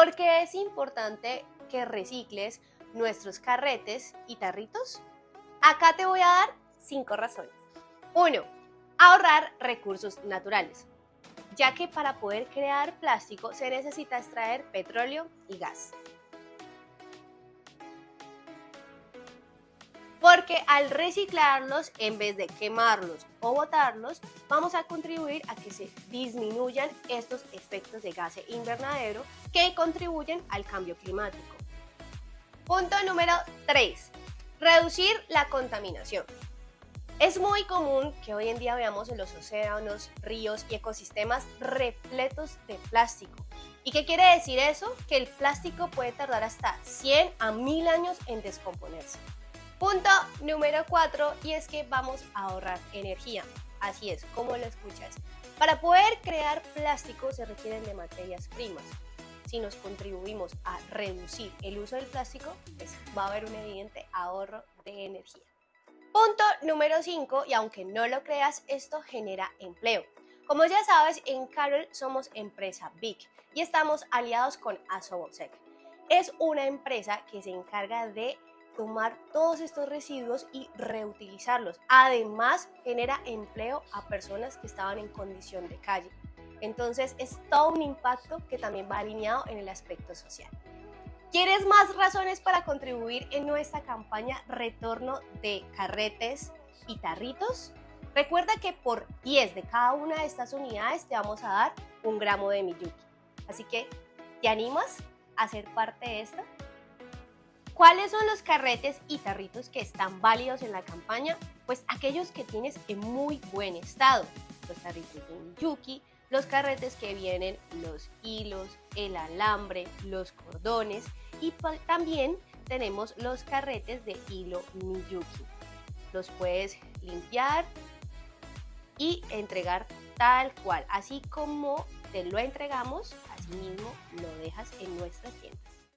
¿Por qué es importante que recicles nuestros carretes y tarritos? Acá te voy a dar cinco razones. 1. Ahorrar recursos naturales, ya que para poder crear plástico se necesita extraer petróleo y gas. Porque al reciclarlos, en vez de quemarlos o botarlos, vamos a contribuir a que se disminuyan estos efectos de gas invernadero que contribuyen al cambio climático. Punto número 3. Reducir la contaminación. Es muy común que hoy en día veamos en los océanos, ríos y ecosistemas repletos de plástico. ¿Y qué quiere decir eso? Que el plástico puede tardar hasta 100 a 1000 años en descomponerse. Punto número 4 y es que vamos a ahorrar energía. Así es, como lo escuchas. Para poder crear plástico se requieren de materias primas. Si nos contribuimos a reducir el uso del plástico, pues va a haber un evidente ahorro de energía. Punto número 5, y aunque no lo creas, esto genera empleo. Como ya sabes, en Carol somos empresa Big y estamos aliados con Asobosec. Es una empresa que se encarga de tomar todos estos residuos y reutilizarlos. Además, genera empleo a personas que estaban en condición de calle. Entonces, es todo un impacto que también va alineado en el aspecto social. ¿Quieres más razones para contribuir en nuestra campaña Retorno de Carretes y Tarritos? Recuerda que por 10 de cada una de estas unidades te vamos a dar un gramo de Miyuki. Así que, ¿te animas a ser parte de esto? ¿Cuáles son los carretes y tarritos que están válidos en la campaña? Pues aquellos que tienes en muy buen estado. Los tarritos de Miyuki, los carretes que vienen los hilos, el alambre, los cordones y también tenemos los carretes de hilo Miyuki. Los puedes limpiar y entregar tal cual, así como te lo entregamos, así mismo lo dejas en nuestras tiendas.